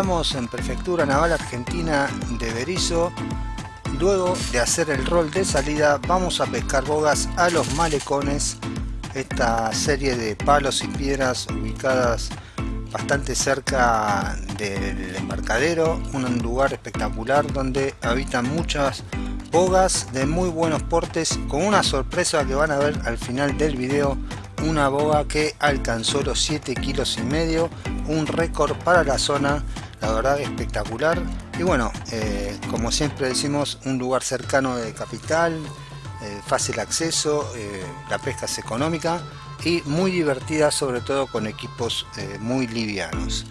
Estamos en Prefectura Naval Argentina de Berizo. Luego de hacer el rol de salida vamos a pescar bogas a los malecones. Esta serie de palos y piedras ubicadas bastante cerca del embarcadero. Un lugar espectacular donde habitan muchas bogas de muy buenos portes con una sorpresa que van a ver al final del video una boga que alcanzó los 7 kilos y medio un récord para la zona la verdad espectacular. Y bueno eh, como siempre decimos un lugar cercano de capital eh, fácil acceso eh, la pesca es económica y muy divertida sobre todo con equipos muy livianos.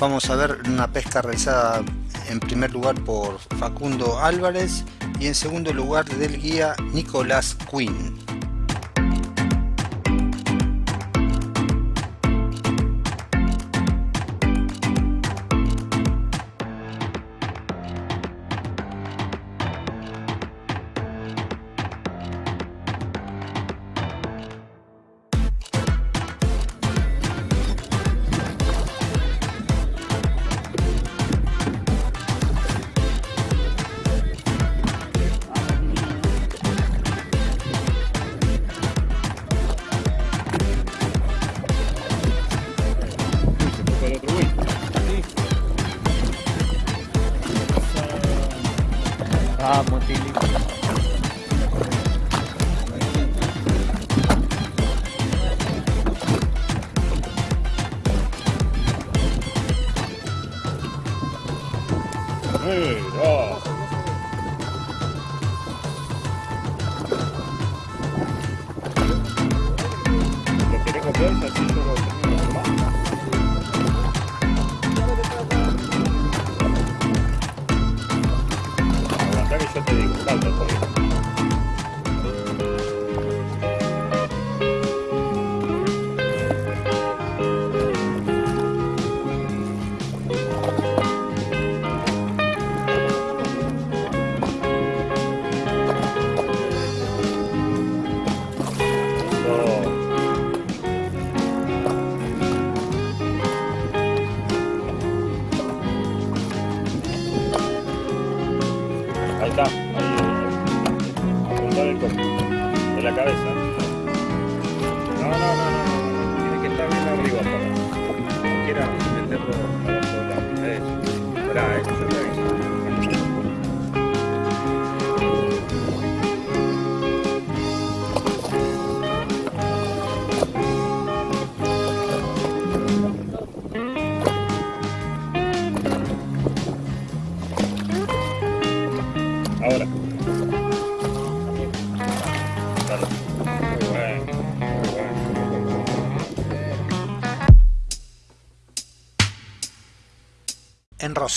Vamos a ver una pesca realizada en primer lugar por Facundo Álvarez y en segundo lugar del guía Nicolás Quinn está, ahí. Apuntar el copo. De la cabeza.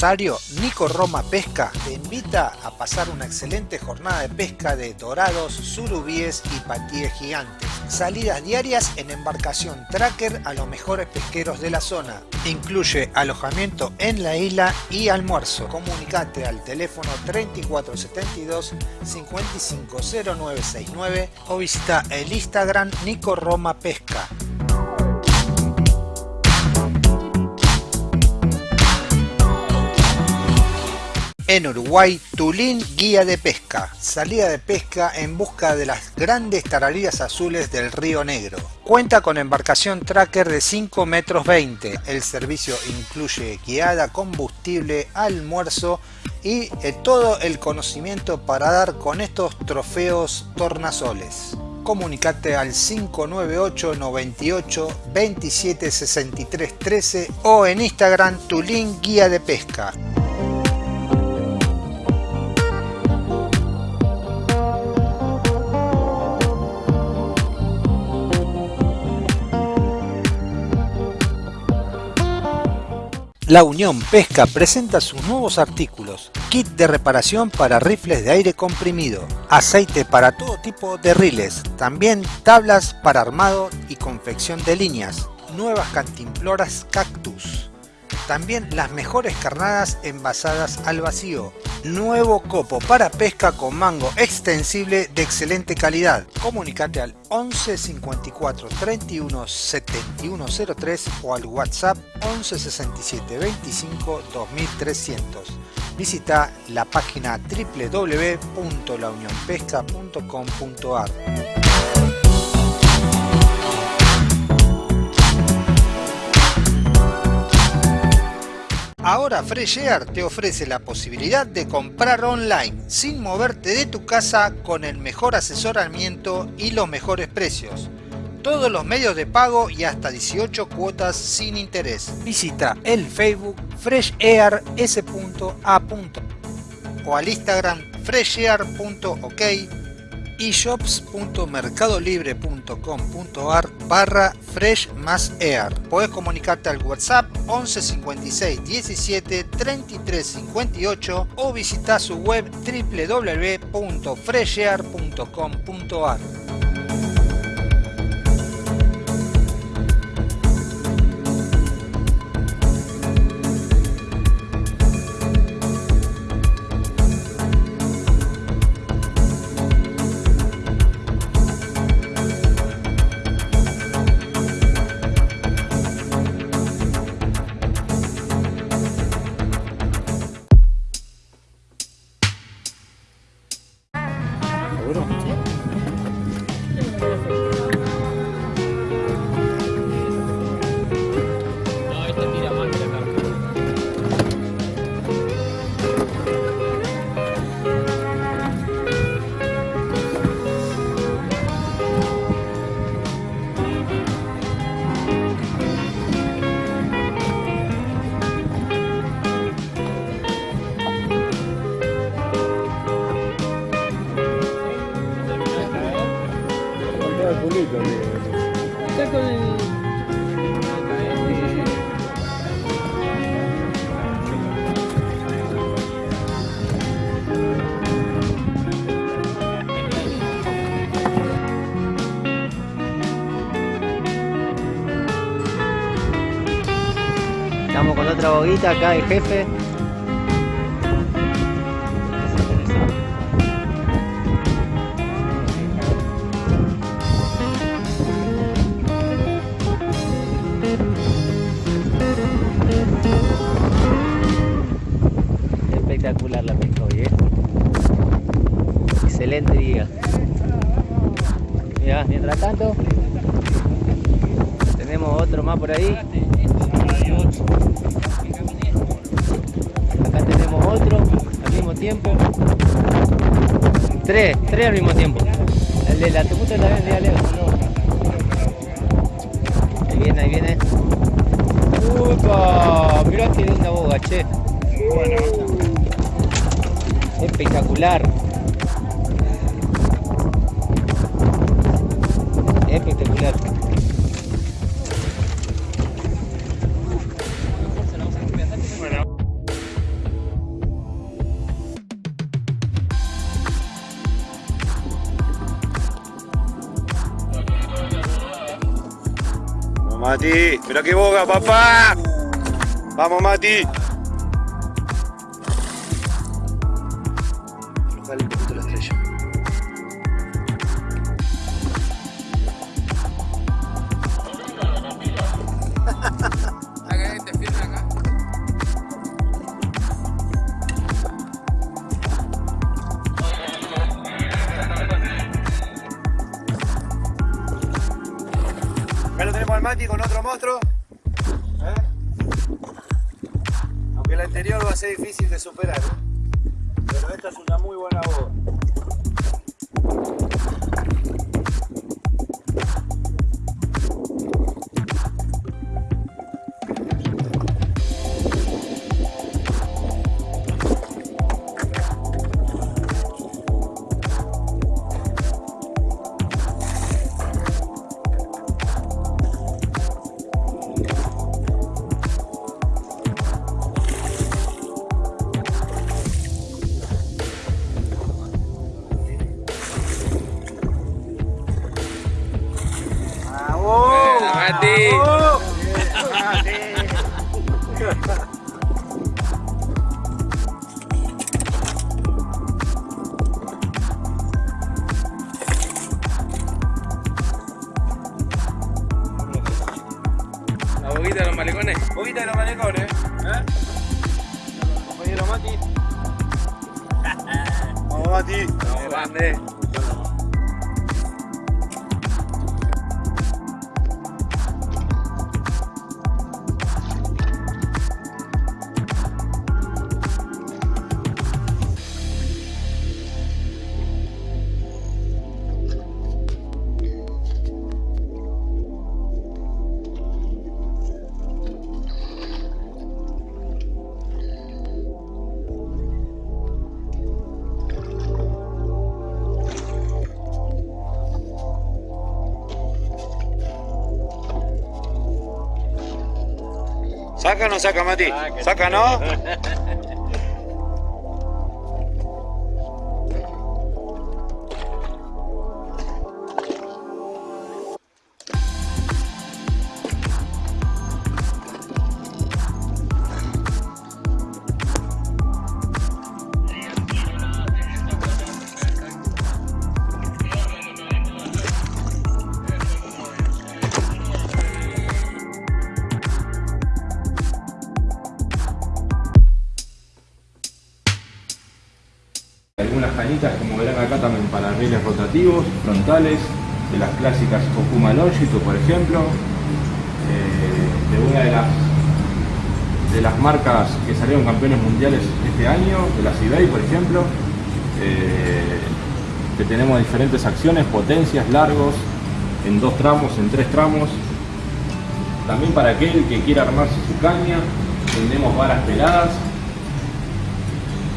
Rosario, Nico Roma Pesca te invita a pasar una excelente jornada de pesca de dorados, surubíes y patíes gigantes. Salidas diarias en embarcación tracker a los mejores pesqueros de la zona. Incluye alojamiento en la isla y almuerzo. Comunicate al teléfono 3472 550969 o visita el Instagram Nico Roma Pesca. En Uruguay, Tulín Guía de Pesca. Salida de pesca en busca de las grandes tarariras azules del Río Negro. Cuenta con embarcación tracker de 5 metros 20. El servicio incluye guiada, combustible, almuerzo y eh, todo el conocimiento para dar con estos trofeos tornasoles. Comunicate al 598 98 27 63 13 o en Instagram Tulín Guía de Pesca. La Unión Pesca presenta sus nuevos artículos, kit de reparación para rifles de aire comprimido, aceite para todo tipo de riles, también tablas para armado y confección de líneas, nuevas cantimploras cactus, También las mejores carnadas envasadas al vacío. Nuevo copo para pesca con mango extensible de excelente calidad. Comunicate al 11 54 31 71 03 o al WhatsApp 11 67 25 2300. Visita la página www.launionpesca.com.ar. Ahora Fresh Air te ofrece la posibilidad de comprar online sin moverte de tu casa con el mejor asesoramiento y los mejores precios. Todos los medios de pago y hasta 18 cuotas sin interés. Visita el Facebook freshair.s.a. o al Instagram freshair.ok y shops.mercadolibre.com.ar barra fresh más air. Puedes comunicarte al WhatsApp 11 56 17 33 58 o visitar su web www.freshair.com.ar. Boguita acá, el jefe. Tres, tres al mismo tiempo. El de la temuta también, dígale. Ahí viene, ahí viene. ¡Upa! Mirá que linda boga, che. Bueno, Espectacular. Espectacular. Mati, mira qué boga, papá. Vamos Mati. Adi. Adi. ¿Saca no saca, Mati? ¿Saca, no? frontales, de las clásicas Okuma Longitude, por ejemplo, eh, de una de las, de las marcas que salieron campeones mundiales este año, de la Cibey, por ejemplo, eh, que tenemos diferentes acciones, potencias, largos, en dos tramos, en tres tramos. También para aquel que quiera armarse su caña, tenemos varas peladas,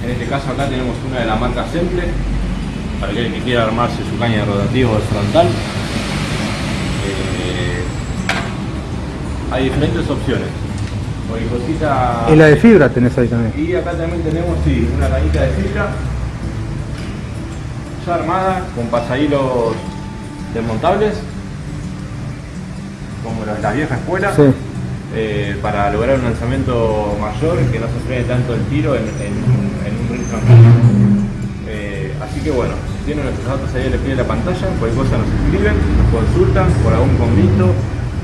en este caso acá tenemos una de la marca Semple, para aquel que quiera armarse su caña de rotativo de frontal. Eh, hay diferentes opciones. Cosita- Y la de fibra tenés ahí también. y acá también tenemos sí, una cañita de fibra ya armada con pasahilos desmontables como las, las viejas escuelas Sí. eh, para lograr un lanzamiento mayor que no se frene tanto el tiro en, en un, en un. Eh, así que bueno, tienen nuestros datos ahí el pie la pantalla, cualquier cosa nos escriben, nos consultan por algún convito.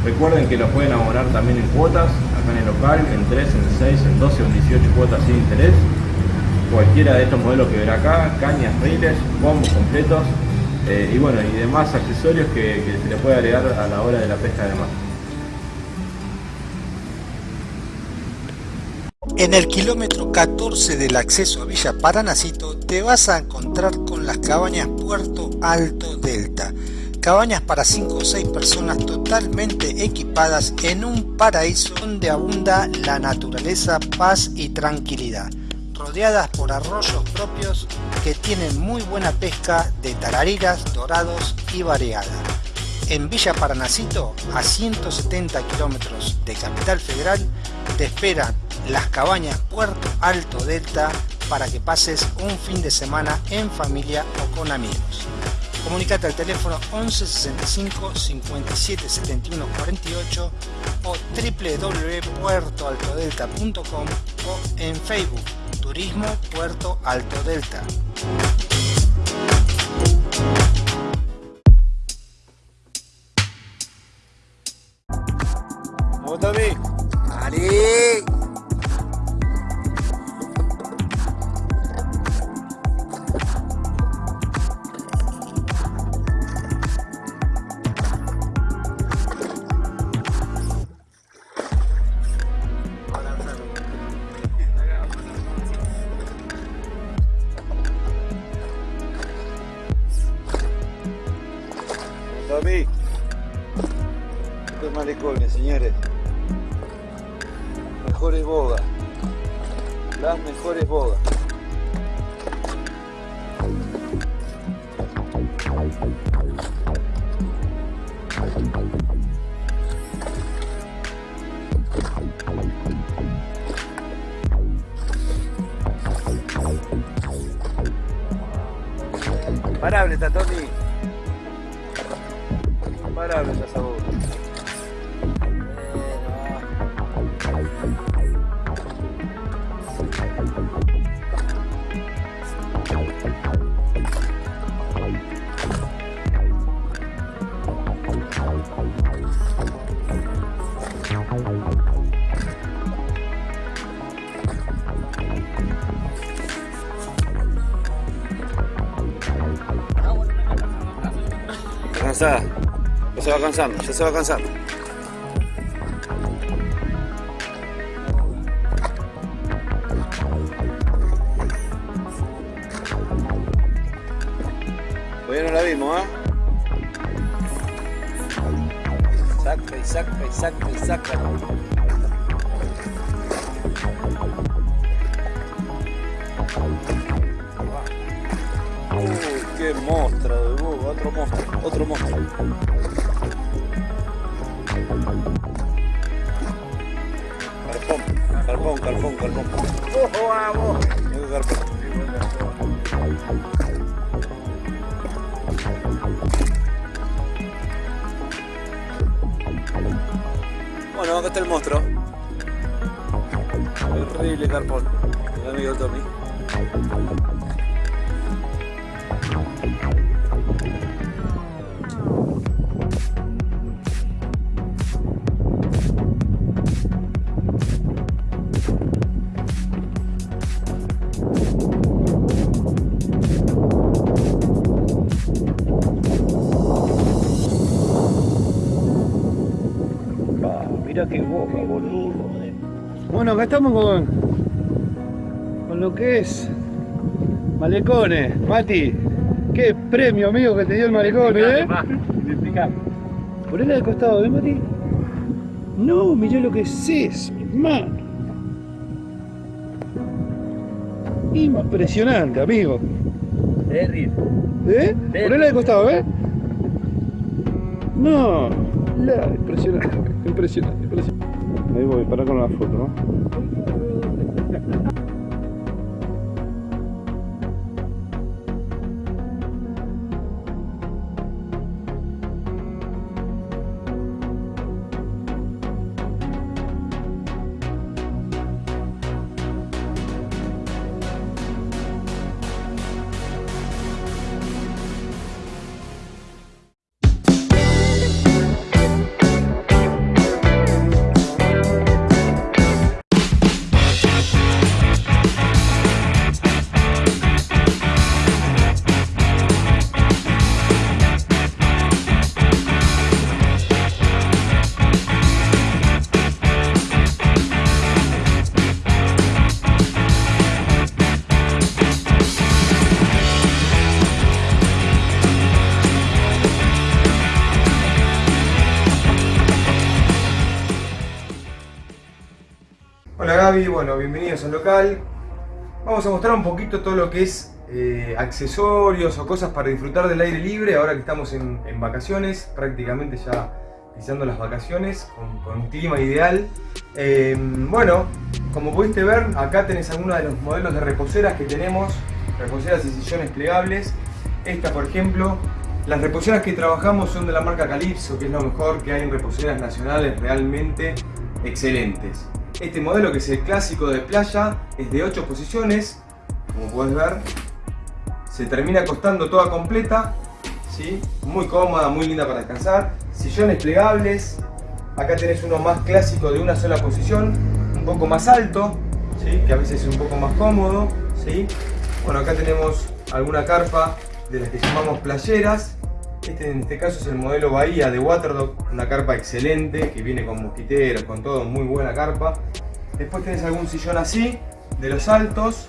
Recuerden que lo pueden abonar también en cuotas, acá en el local, en 3, en 6, en 12 o en 18 cuotas sin interés. Cualquiera de estos modelos que verá acá, cañas, riles, combos completos eh, y bueno, y demás accesorios que, que se le puede agregar a la hora de la pesca de mar. En el kilómetro 14 del acceso a Villa Paranacito te vas a encontrar con las cabañas Puerto Alto Delta. Cabañas para 5 o 6 personas totalmente equipadas en un paraíso donde abunda la naturaleza, paz y tranquilidad. Rodeadas por arroyos propios que tienen muy buena pesca de tarariras, dorados y variada. En Villa Paranacito, a 170 kilómetros de Capital Federal, te esperan las cabañas Puerto Alto Delta para que pases un fin de semana en familia o con amigos. Comunicate al teléfono 11 65 57 71 48 o www.puertoaltodelta.com o en Facebook Turismo Puerto Alto Delta. ¿Cómo está Ya se va cansando, ya se va cansando. Estamos con, con lo que es Malecones. Mati, qué premio amigo que te dio el Malecone, ¿eh? Ponela de costado, ¿eh, Mati? No, mirá lo que es eso, hermano. Impresionante, amigo. Terry. ¿Eh? Ponela de costado, ¿eh? No, la, impresionante, impresionante, impresionante. Ahí voy, para con la foto, bueno, bienvenidos al local. Vamos a mostrar un poquito todo lo que es eh, accesorios o cosas para disfrutar del aire libre ahora que estamos en, vacaciones, prácticamente ya pisando las vacaciones, con, con un clima ideal. Eh, bueno, como pudiste ver, acá tenés algunos de los modelos de reposeras que tenemos, reposeras y sillones plegables. Esta, por ejemplo, las reposeras que trabajamos son de la marca Calypso, que es lo mejor que hay en reposeras nacionales realmente excelentes. Este modelo, que es el clásico de playa, es de 8 posiciones, como puedes ver. Se termina costando toda completa, ¿sí? muy cómoda, muy linda para descansar. Sillones plegables, acá tenés uno más clásico de una sola posición, un poco más alto, ¿sí? que a veces es un poco más cómodo. ¿sí? Bueno, acá tenemos alguna carpa de las que llamamos playeras. Este en este caso es el modelo Bahía de Waterdog, una carpa excelente que viene con mosquiteros, con todo, muy buena carpa. Después tenés algún sillón así, de los altos,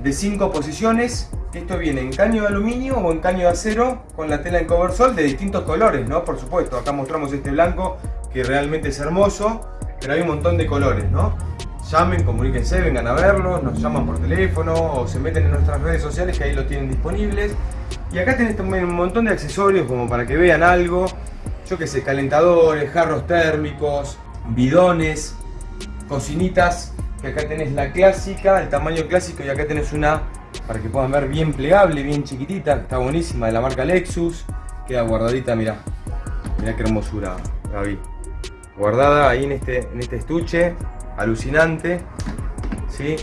de 5 posiciones. Esto viene en caño de aluminio o en caño de acero con la tela en coversol de distintos colores, ¿no? Por supuesto, acá mostramos este blanco que realmente es hermoso, pero hay un montón de colores, ¿no? Llamen, comuníquense, vengan a verlo, nos llaman por teléfono o se meten en nuestras redes sociales que ahí lo tienen disponibles. Y acá tenés también un montón de accesorios como para que vean algo. Yo que sé, calentadores, jarros térmicos, bidones, cocinitas. Que acá tenés la clásica, el tamaño clásico y acá tenés una para que puedan ver bien plegable, bien chiquitita. Está buenísima, de la marca Lexus. Queda guardadita, mirá. Mirá qué hermosura, Gaby. Guardada ahí en este, en este estuche. Alucinante. ¿sí?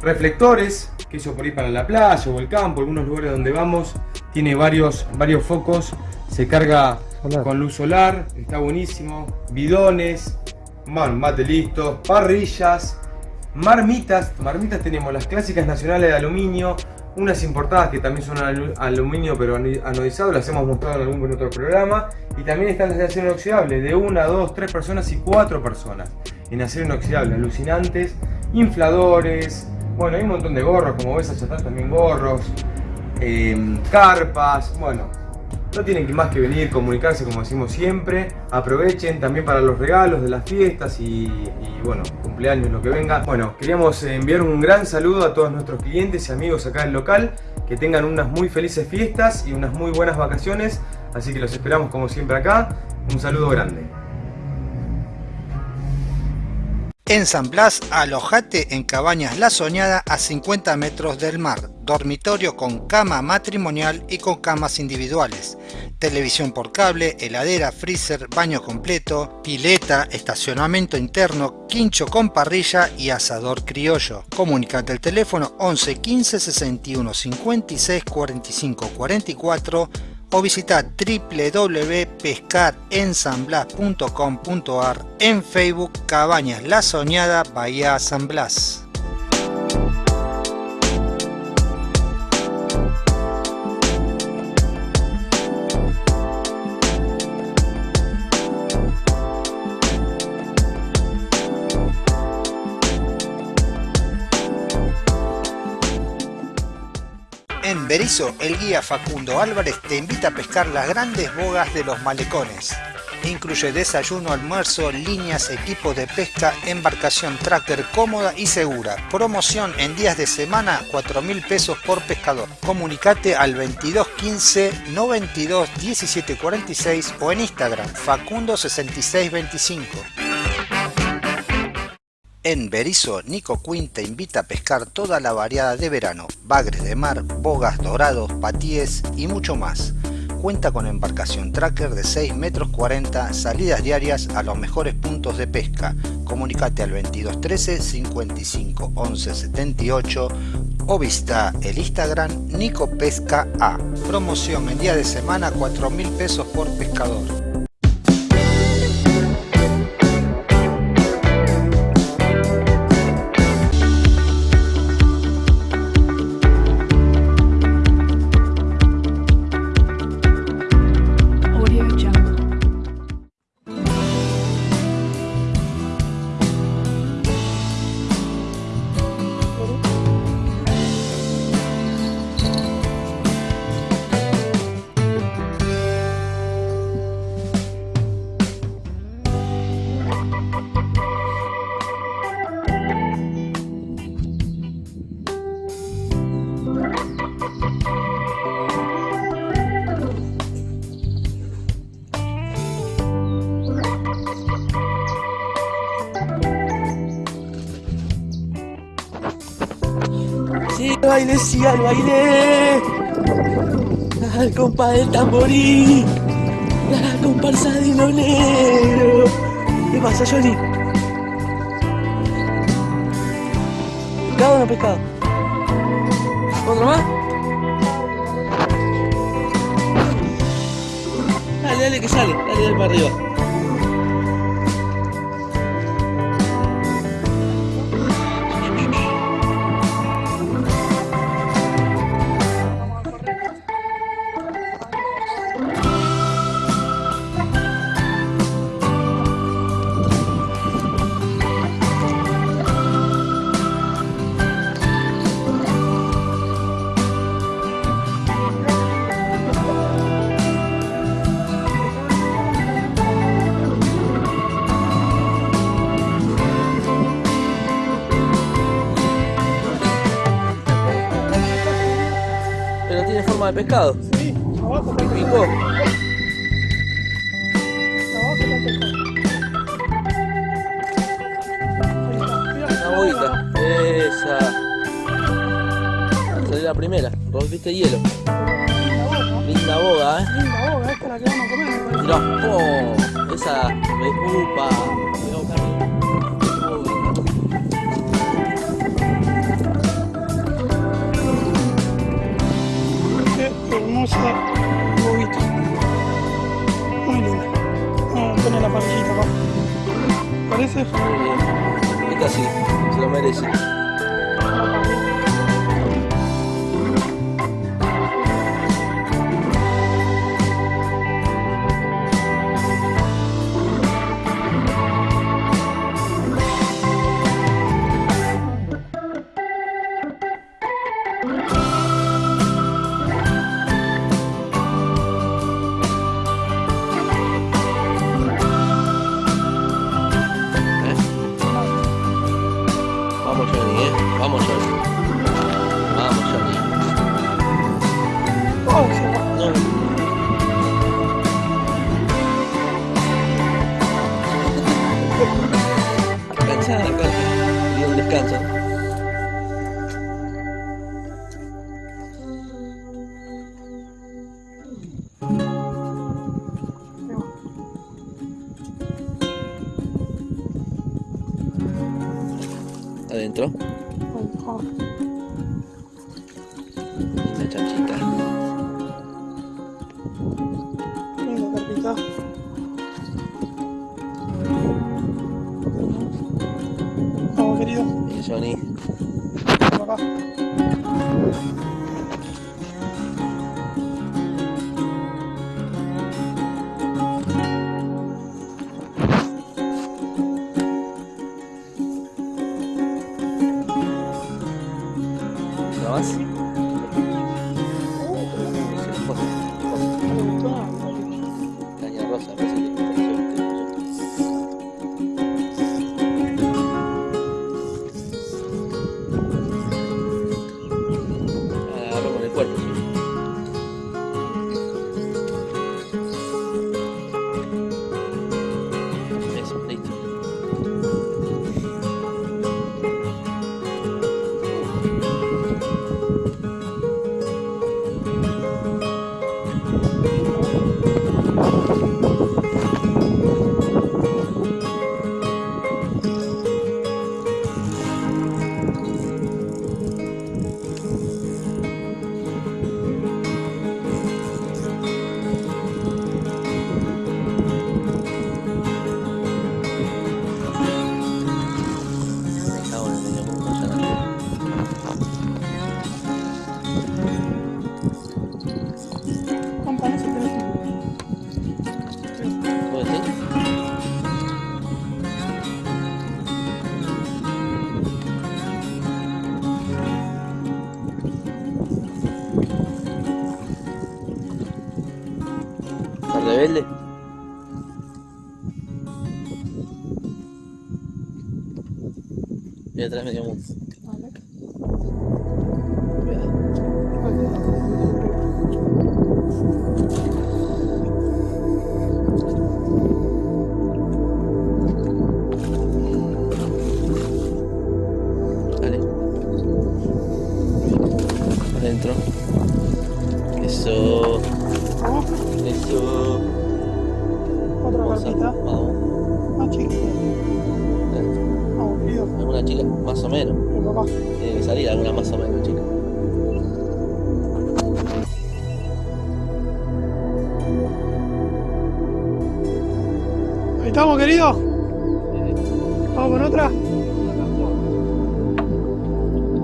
Reflectores, que eso por ahí para la playa o el campo, algunos lugares donde vamos. Tiene varios, varios focos. Se carga Solar. con luz solar. Está buenísimo. Bidones. Man, mate listo. Parrillas. Marmitas, marmitas tenemos las clásicas nacionales de aluminio, unas importadas que también son aluminio pero anodizado, las hemos mostrado en algún otro programa. Y también están las de acero inoxidable, de una, dos, tres personas y cuatro personas en acero inoxidable, alucinantes, infladores, bueno, hay un montón de gorros, como ves, allá están también gorros, em, carpas, bueno, no tienen más que venir, comunicarse como decimos siempre, aprovechen también para los regalos de las fiestas y, bueno, cumpleaños, lo que venga. Bueno, queríamos enviar un gran saludo a todos nuestros clientes y amigos acá del local, que tengan unas muy felices fiestas y unas muy buenas vacaciones, así que los esperamos como siempre acá, un saludo grande. En San Blas, alojate en Cabañas La Soñada a 50 metros del mar, dormitorio con cama matrimonial y con camas individuales, televisión por cable, heladera, freezer, baño completo, pileta, estacionamiento interno, quincho con parrilla y asador criollo. Comunicate al teléfono 11 15 61 56 45 44 o visita www.pescarensanblas.com.ar en Facebook Cabañas La Soñada Bahía San Blas. Berizo, el guía Facundo Álvarez te invita a pescar las grandes bogas de los malecones. Incluye desayuno, almuerzo, líneas, equipo de pesca, embarcación tracker cómoda y segura. Promoción en días de semana, 4 mil pesos por pescador. Comunicate al 2215 92 17 46 o en Instagram Facundo 6625. En Berizo, Nico Quinn te invita a pescar toda la variada de verano, bagres de mar, bogas dorados, patíes y mucho más. Cuenta con embarcación tracker de 6 metros 40, salidas diarias a los mejores puntos de pesca. Comunicate al 2213 55 11 78 o visita el Instagram Nico Pesca A. Promoción en día de semana 4 mil pesos por pescador. Al baile. Al compa del tamborí. La comparsa de hilo negro. ¿Qué pasa, Johnny? ¿Pescado o no pescado? ¿Otro más? Dale, dale que sale. Dale, dale para arriba. De pescado. Okay. atrás me dio querido? Vamos con otra.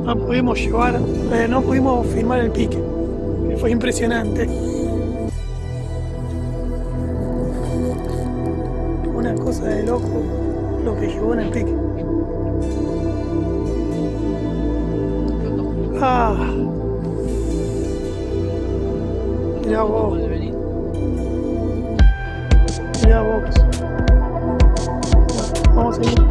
No pudimos llevar, eh, no pudimos firmar el pique, que fue impresionante. Una cosa de loco lo que llegó en el pique. Ah. Mirá vos. Thank you.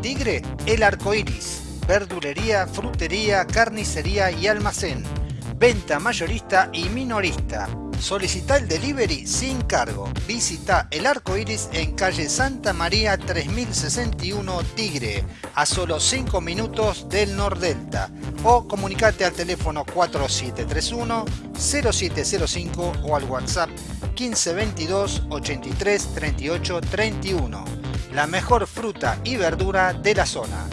Tigre, El Arco Iris. Verdulería, frutería, carnicería y almacén. Venta mayorista y minorista. Solicita el delivery sin cargo. Visita el arco iris en calle Santa María 3061 Tigre, a solo 5 minutos del Nordelta. O comunicate al teléfono 4731-0705 o al WhatsApp 1522 83 38 31. La mejor fruta y verdura de la zona.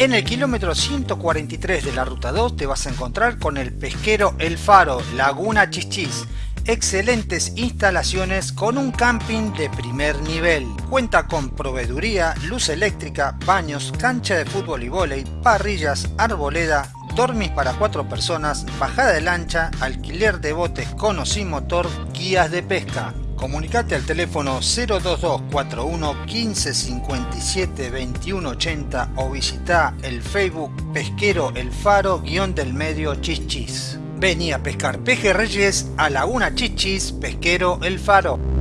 En el kilómetro 143 de la ruta 2 te vas a encontrar con el pesquero El Faro, Laguna Chichis. Excelentes instalaciones con un camping de primer nivel. Cuenta con proveeduría, luz eléctrica, baños, cancha de fútbol y vóley, parrillas, arboleda, dormis para cuatro personas, bajada de lancha, alquiler de botes con o sin motor, guías de pesca. Comunicate al teléfono 02241 1557 2180 o visita el Facebook Pesquero El Faro guion del medio Chichis. Vení a pescar pejerreyes a Laguna Chichis Pesquero El Faro.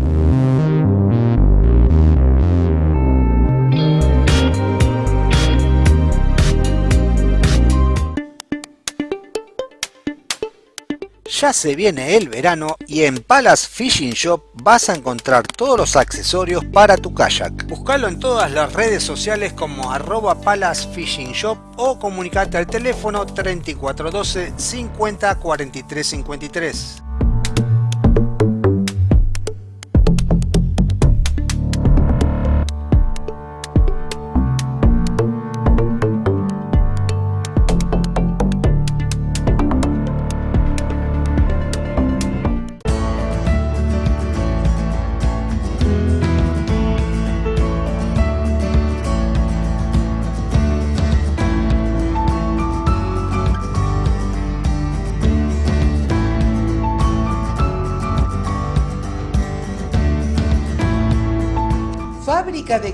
Ya se viene el verano y en Palace Fishing Shop vas a encontrar todos los accesorios para tu kayak. Búscalo en todas las redes sociales como arroba Palace Fishing Shop o comunicate al teléfono 3412 50 43 53.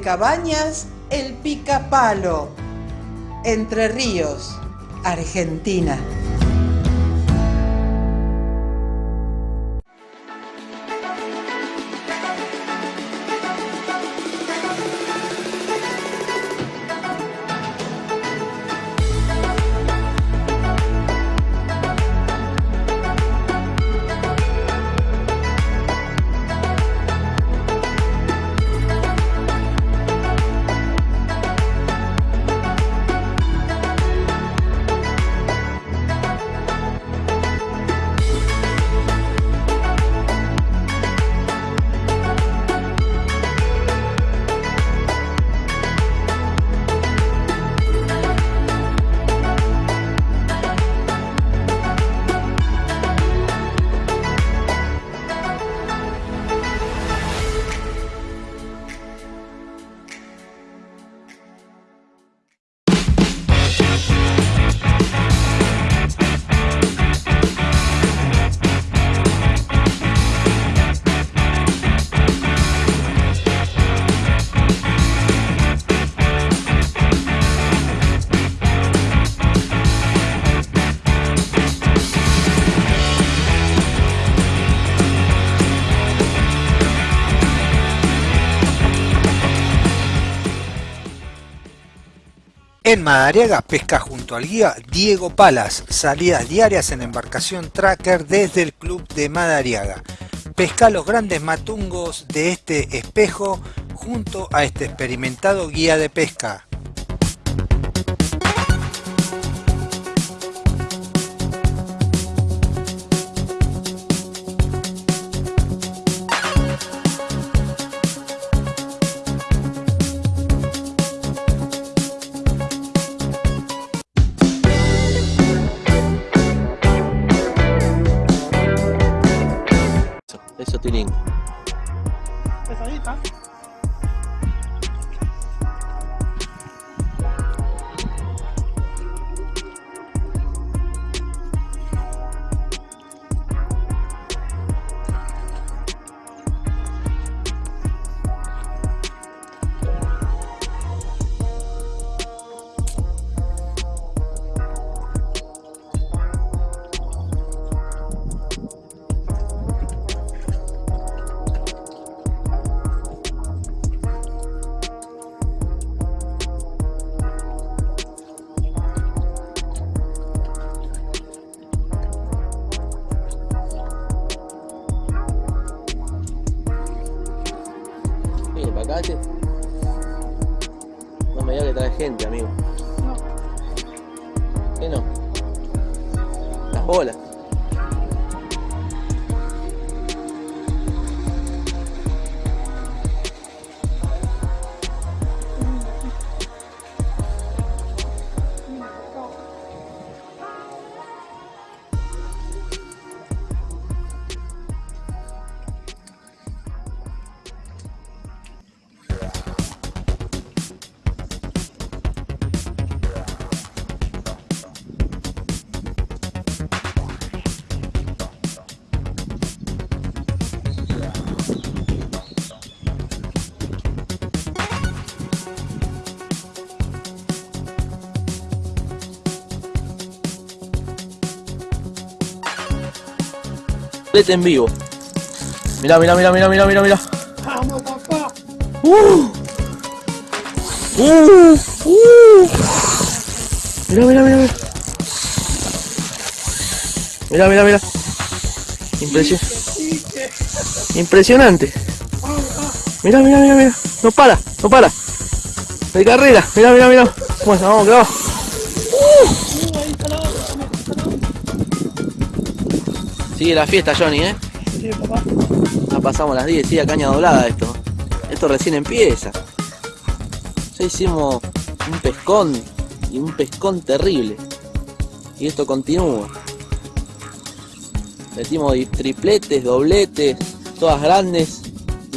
Cabañas El Picapalo, Entre Ríos, Argentina. En Madariaga pesca junto al guía Diego Palas, salidas diarias en embarcación tracker desde el club de Madariaga. Pesca los grandes matungos de este espejo junto a este experimentado guía de pesca. Lete en vivo. Mirá, mirá, mirá, mirá, mirá, mirá, mirá. Vamos, papá. Uh. Uh. Uh. Mirá, mirá, mirá. Mirá, mirá, mirá. Impresio- Impresionante. Mirá, mirá, mirá, mirá. No para, no para. De carrera. Mirá, mirá, mirá. Bueno, vamos, que va. Sigue la fiesta, Johnny, ¿eh? Sí, papá. Ya pasamos las 10, sigue caña doblada esto. Esto recién empieza. Ya hicimos un pescón y un pescón terrible. Y esto continúa. Metimos tripletes, dobletes, todas grandes.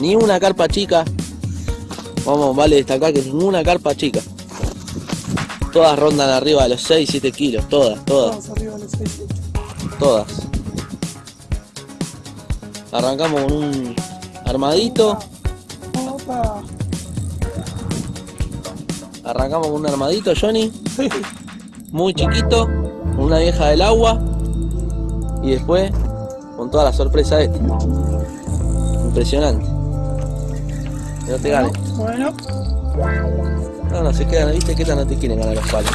Ni una carpa chica. Vamos, vale destacar que ninguna carpa chica. Todas rondan arriba de los 6, 7 kilos. Todas, todas, Vamos arriba de los seis. todas. Arrancamos con un armadito. Opa. Arrancamos con un armadito, Johnny. Muy chiquito. Con una vieja del agua. Y después con toda la sorpresa esta. Impresionante. Que no te ganen. Bueno, No, no, se quedan, viste que esta no te quieren ganar los palos.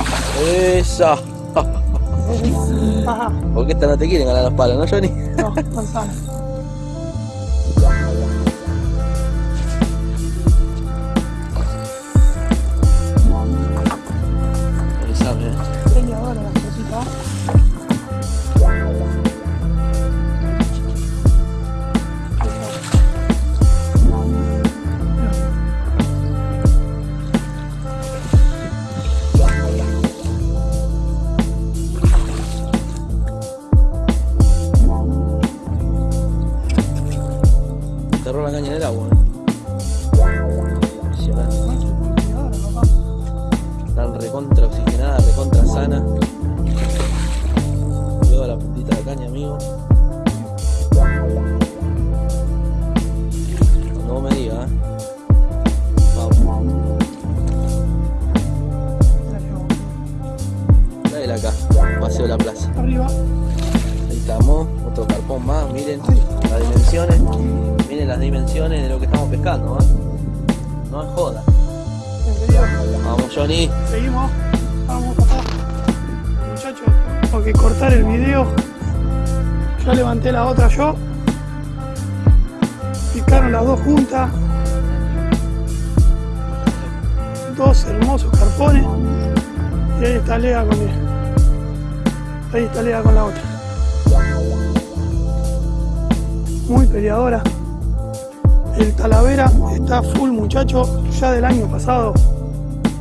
Esa. Porque esta no te quieren ganar los palos, ¿no, Johnny? No, manzana. Enterró la caña en el agua. Impresionante. Están recontra oxigenada, recontra sana. Llevo la puntita de la caña, amigo. Vos me digas, ¿eh? Vamos. Traela acá, paseo la plaza. Arriba. Ahí estamos, otro carpón más, miren las dimensiones, miren las dimensiones de lo que estamos pescando, ¿eh? No es joda. Vamos Johnny, Seguimos. Vamos, papá. Muchachos, tengo que cortar el video. Ya levanté la otra yo. Picaron las dos juntas. Dos hermosos carpones. Y ahí está Lea con Ahí está Lea con la otra. Muy peleadora. El Talavera está full muchacho ya del año pasado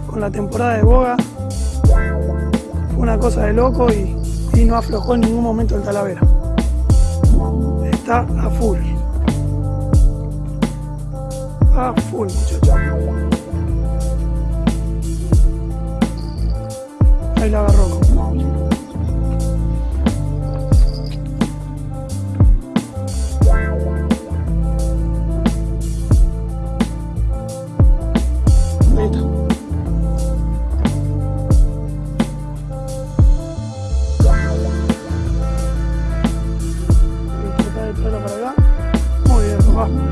con la temporada de Boga. Fue una cosa de loco y, y no aflojó en ningún momento el Talavera. Está a full. A full, muchacho. Ahí la agarró. Muy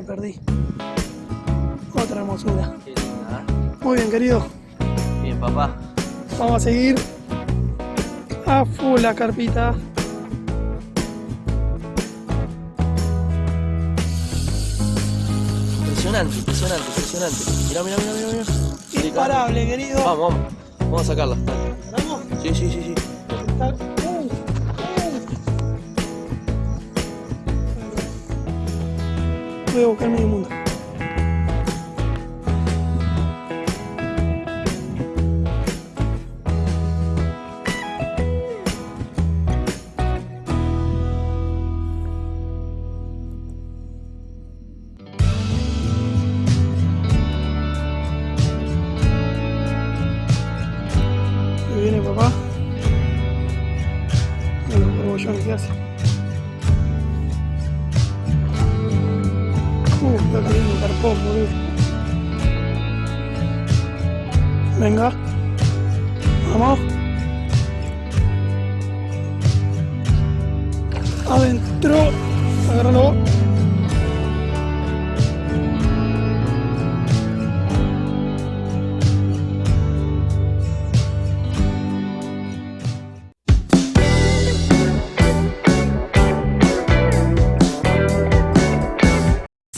me perdí. Otra hermosura. Muy bien, querido. Bien, papá. Vamos a seguir a full la carpita. Impresionante, impresionante, impresionante. Mirá, mirá, mirá, mirá. mirá. Imparable, querido. Vamos, vamos. Vamos a sacarla. ¿Paramos? Sí, sí, sí, sí. A buscar. Carpón, boludo. Venga. Vamos. Adentro. Agárralo.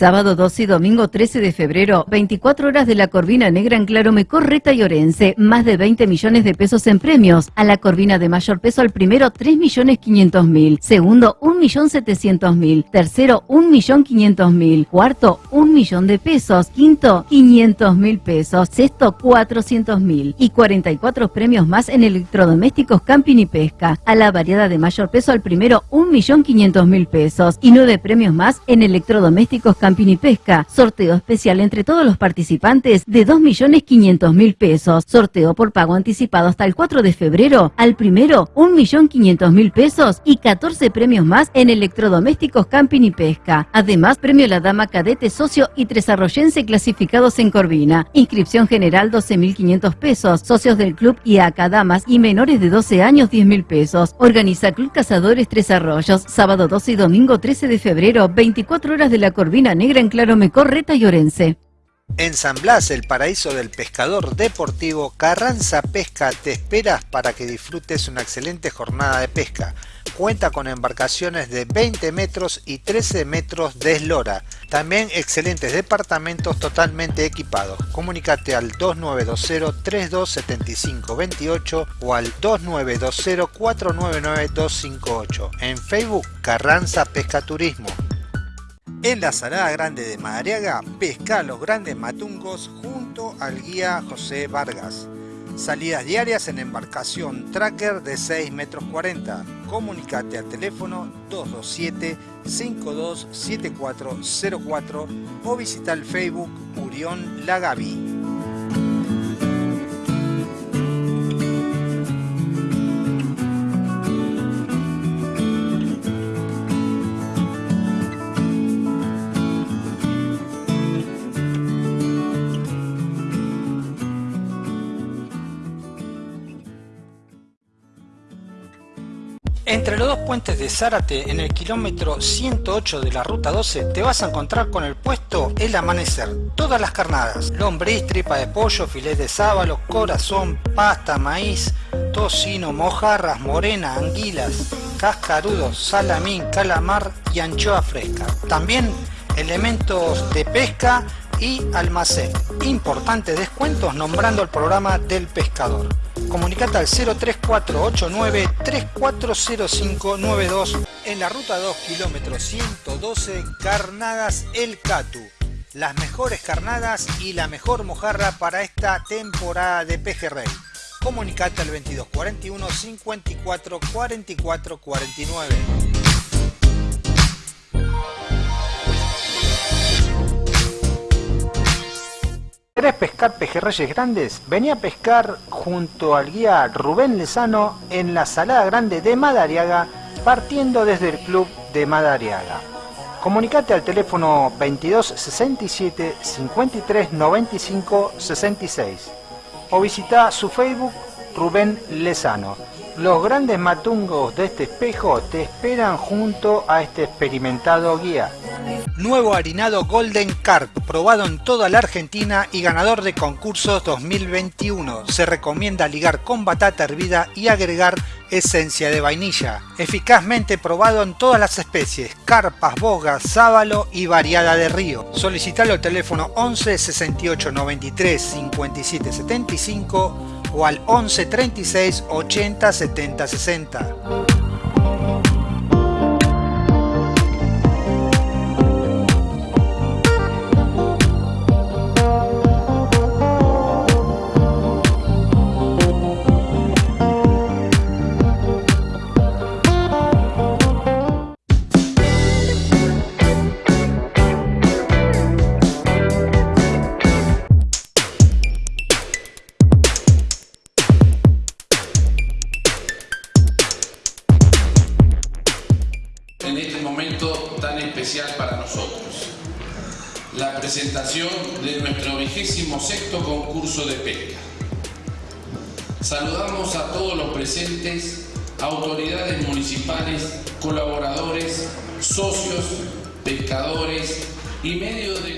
Sábado 12 y domingo 13 de febrero, 24 horas de la Corvina Negra en Clarome, Correta y Orense, más de 20 millones de pesos en premios. A la Corvina de mayor peso al primero 3 millones 500 mil, segundo 1 millón 700 mil, tercero 1 millón 500 mil, cuarto 1 millón de pesos, quinto 500 mil pesos, sexto 400 mil. Y 44 premios más en electrodomésticos, camping y pesca. A la variedad de mayor peso al primero 1 millón 500 mil pesos. Y 9 premios más en electrodomésticos, camping y pesca. Sorteo especial entre todos los participantes de 2 millones 500 mil pesos. Sorteo por pago anticipado hasta el 4 de febrero. Al primero 1 millón 500 mil pesos y 14 premios más en electrodomésticos, camping y pesca. Además, premio La Dama Cadete Socio y Tres Arroyense clasificados en Corvina. Inscripción general 12.500 pesos. Socios del club y acá damas y menores de 12 años 10 mil pesos. Organiza Club Cazadores Tres Arroyos. Sábado 12 y domingo 13 de febrero. 24 horas de la Corvina Negra en Clarome, Correta y Orense. En San Blas, el paraíso del pescador deportivo, Carranza Pesca te esperas para que disfrutes una excelente jornada de pesca. Cuenta con embarcaciones de 20 metros y 13 metros de eslora. También excelentes departamentos totalmente equipados. Comunícate al 2920-327528 o al 2920-499-258. En Facebook, Carranza Pesca Turismo. En la Salada Grande de Madariaga, pesca los grandes matungos junto al guía José Vargas. Salidas diarias en embarcación tracker de 6 metros 40. Comunicate al teléfono 227-527404 o visita el Facebook Urión Lagaví. Entre los dos puentes de Zárate, en el kilómetro 108 de la ruta 12, te vas a encontrar con el puesto El Amanecer. Todas las carnadas, lombriz, tripa de pollo, filet de sábalo, corazón, pasta, maíz, tocino, mojarras, morena, anguilas, cascarudos, salamín, calamar y anchoa fresca. También elementos de pesca y almacén. Importantes descuentos nombrando el programa del pescador. Comunicate al 03489 340592 en la ruta 2 kilómetro 112 Carnadas El Catu. Las mejores carnadas y la mejor mojarra para esta temporada de pejerrey. Comunicate al 2241 54 44 49. ¿Querés pescar pejerreyes grandes? Vení a pescar junto al guía Rubén Lezano en la Salada Grande de Madariaga, partiendo desde el club de Madariaga. Comunicate al teléfono 22 67 53 95 66 o visita su Facebook Rubén Lezano. Los grandes matungos de este espejo te esperan junto a este experimentado guía. Nuevo harinado Golden Carp, probado en toda la Argentina y ganador de concursos 2021. Se recomienda ligar con batata hervida y agregar esencia de vainilla. Eficazmente probado en todas las especies, carpas, bogas, sábalo y variada de río. Solicitalo al teléfono 11 68 93 57 75 o al 11 36 80 70 60.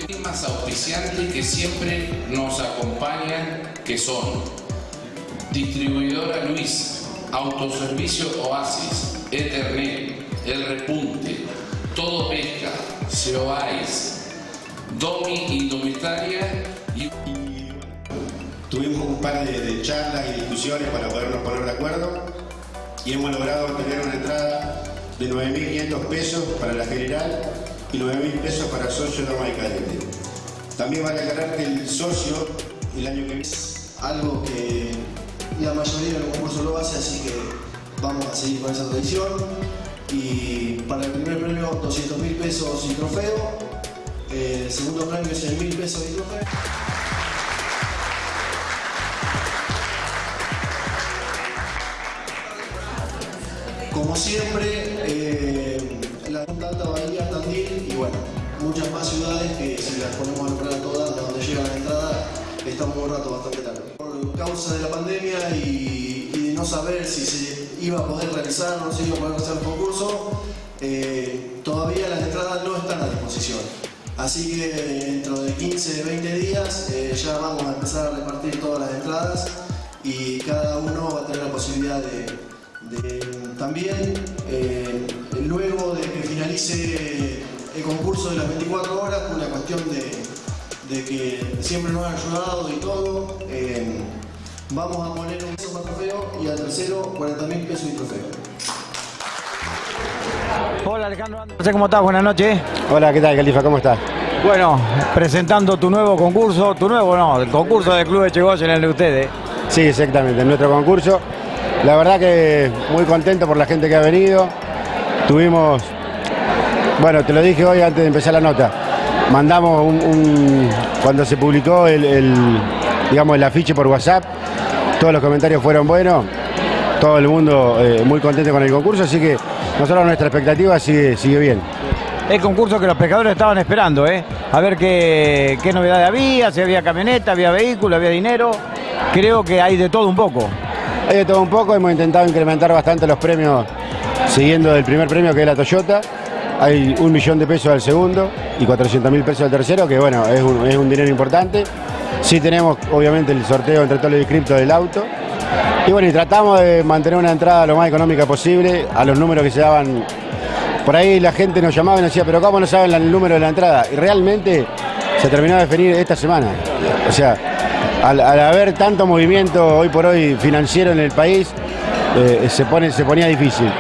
Climas auspiciantes que siempre nos acompañan, que son Distribuidora Luis, Autoservicio Oasis, Ethernet, El Repunte, Todo Pesca, Seoais, Domi Indumentaria y... Tuvimos un par de, de charlas y discusiones para podernos poner de acuerdo y hemos logrado tener una entrada de 9.500 pesos para la general y 9.000 pesos para socio norma y cadete. También vale aclarar que el socio el año que viene algo que la mayoría del concurso lo hace, así que vamos a seguir con esa tradición. Y para el primer premio 200 mil pesos y trofeo, el segundo premio 100 mil pesos y trofeo. Como siempre, muchas más ciudades que si las ponemos a nombrar a todas, de donde llega la entrada, estamos un rato bastante largo. Por causa de la pandemia y, de no saber si se iba a poder realizar o no se iba a poder realizar el concurso, eh, todavía las entradas no están a disposición. Así que dentro de 15, 20 días eh, ya vamos a empezar a repartir todas las entradas y cada uno va a tener la posibilidad de, también, eh, luego de que finalice el concurso de las 24 horas, por una cuestión de, de que siempre nos han ayudado y todo, eh, vamos a poner un peso más trofeo y al tercero 40 mil pesos y trofeo. Hola Alejandro, sé cómo estás, buenas noches. Hola, ¿qué tal, Califa? ¿Cómo estás? Bueno, presentando tu nuevo concurso, tu nuevo no, el concurso del Club de Chegoya en el de ustedes. Sí, exactamente, nuestro concurso. La verdad que muy contento por la gente que ha venido. Tuvimos, bueno, te lo dije hoy antes de empezar la nota. Mandamos un, un- cuando se publicó el, el, digamos, el afiche por WhatsApp, todos los comentarios fueron buenos, todo el mundo eh, muy contento con el concurso, así que nosotros nuestra expectativa sigue, sigue bien. El concurso que los pescadores estaban esperando, ¿eh? A ver qué, qué novedades había, si había camioneta, había vehículo, había dinero. Creo que hay de todo un poco. Hay de todo un poco, hemos intentado incrementar bastante los premios siguiendo el primer premio que es la Toyota. Hay un millón de pesos al segundo y 400 mil pesos al tercero, que bueno, es un, es un dinero importante. Sí tenemos obviamente el sorteo entre todos los inscriptos del auto. Y bueno, y tratamos de mantener una entrada lo más económica posible a los números que se daban. Por ahí la gente nos llamaba y nos decía, pero ¿cómo no saben el número de la entrada? Y realmente se terminó de definir esta semana. O sea, al, al haber tanto movimiento hoy por hoy financiero en el país, eh, se, pone, se ponía difícil.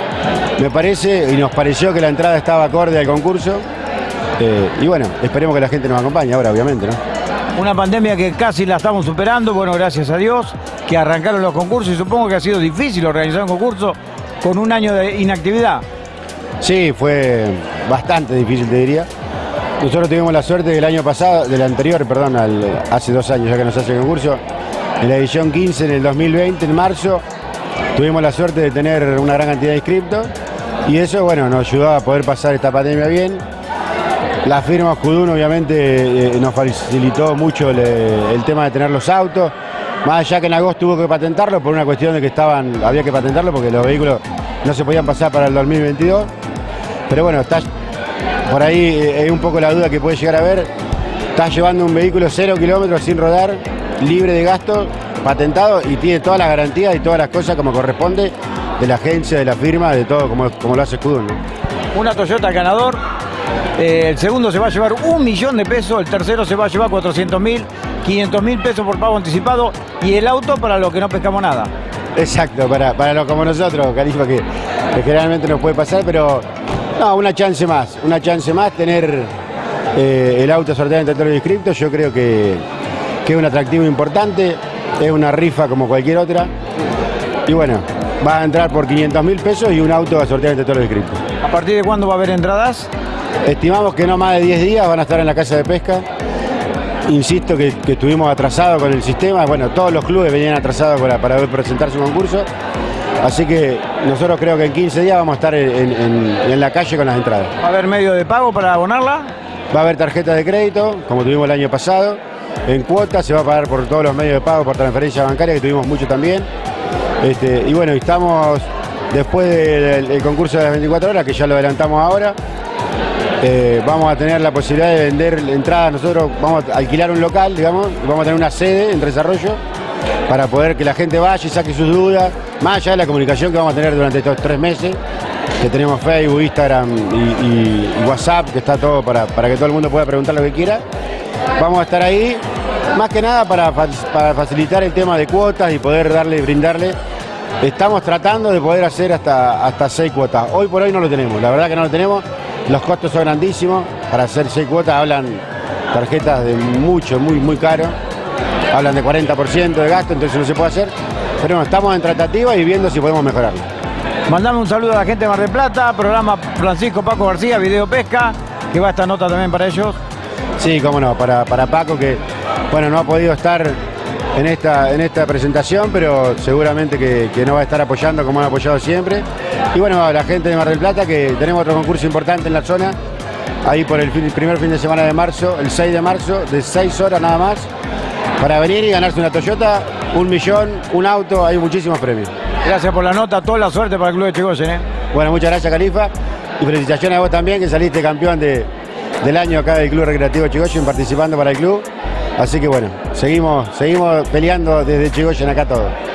Me parece y nos pareció que la entrada estaba acorde al concurso. eh, y bueno, esperemos que la gente nos acompañe ahora, obviamente, ¿no? Una pandemia que casi la estamos superando, bueno, gracias a Dios, que arrancaron los concursos y supongo que ha sido difícil organizar un concurso con un año de inactividad. Sí, fue bastante difícil, te diría. Nosotros tuvimos la suerte del año pasado, del anterior, perdón, hace dos años ya que nos hace el concurso, en la edición 15 en el 2020, en marzo, tuvimos la suerte de tener una gran cantidad de inscriptos y eso, bueno, nos ayudó a poder pasar esta pandemia bien. La firma Judún obviamente eh, nos facilitó mucho el, tema de tener los autos, más allá que en agosto tuvo que patentarlo por una cuestión de que estaban, había que patentarlo porque los vehículos no se podían pasar para el 2022. Pero bueno, está por ahí es un poco la duda que puede llegar a ver. Estás llevando un vehículo cero kilómetros sin rodar, libre de gasto, patentado y tiene todas las garantías y todas las cosas como corresponde de la agencia, de la firma, de todo como, como lo hace Scudun. Una Toyota ganador, eh, el segundo se va a llevar un millón de pesos, el tercero se va a llevar 400 mil, 500 mil pesos por pago anticipado y el auto para los que no pescamos nada. Exacto, para, para los como nosotros, Califa, que, que generalmente nos puede pasar, pero no, una chance más, una chance más tener eh, el auto sorteado entre todos los inscriptos, yo creo que, es un atractivo importante, es una rifa como cualquier otra. Y bueno, va a entrar por 500 mil pesos y un auto a sortear entre todos los inscriptos. ¿A partir de cuándo va a haber entradas? Estimamos que no más de 10 días van a estar en la casa de pesca. Insisto que, estuvimos atrasados con el sistema, bueno, todos los clubes venían atrasados para, para presentar su concurso. Así que nosotros creo que en 15 días vamos a estar en, la calle con las entradas. ¿Va a haber medio de pago para abonarla? Va a haber tarjeta de crédito, como tuvimos el año pasado. En cuotas se va a pagar por todos los medios de pago, por transferencia bancaria, que tuvimos mucho también. Este, y bueno, estamos después del, concurso de las 24 horas, que ya lo adelantamos ahora. Eh, vamos a tener la posibilidad de vender entradas. Nosotros vamos a alquilar un local, digamos, y vamos a tener una sede en desarrollo para poder que la gente vaya y saque sus dudas, más allá de la comunicación que vamos a tener durante estos tres meses, que tenemos Facebook, Instagram y, WhatsApp, que está todo para, que todo el mundo pueda preguntar lo que quiera. Vamos a estar ahí, más que nada para, facilitar el tema de cuotas y poder darle, brindarle. Estamos tratando de poder hacer hasta, hasta seis cuotas. Hoy por hoy no lo tenemos, la verdad que no lo tenemos. Los costos son grandísimos. Para hacer seis cuotas hablan tarjetas de mucho, muy, muy caro hablan de 40% de gasto, entonces no se puede hacer. Pero estamos en tratativa y viendo si podemos mejorarlo. Mandame un saludo a la gente de Mar del Plata, programa Francisco Paco García, Video Pesca, que va esta nota también para ellos. Sí, cómo no, para, para Paco que bueno, no ha podido estar en esta, en esta presentación, pero seguramente que, no va a estar apoyando como han apoyado siempre. Y bueno, a la gente de Mar del Plata, que tenemos otro concurso importante en la zona, ahí por el, el primer fin de semana de marzo, el 6 de marzo, de 6 horas nada más, para venir y ganarse una Toyota, un millón, un auto, hay muchísimos premios. Gracias por la nota, toda la suerte para el Club de Chigoyen. ¿eh? Bueno, muchas gracias Califa y felicitaciones a vos también que saliste campeón de, del año acá del Club Recreativo Chigoyen participando para el club. Así que bueno, seguimos, seguimos peleando desde Chigoyen acá todos.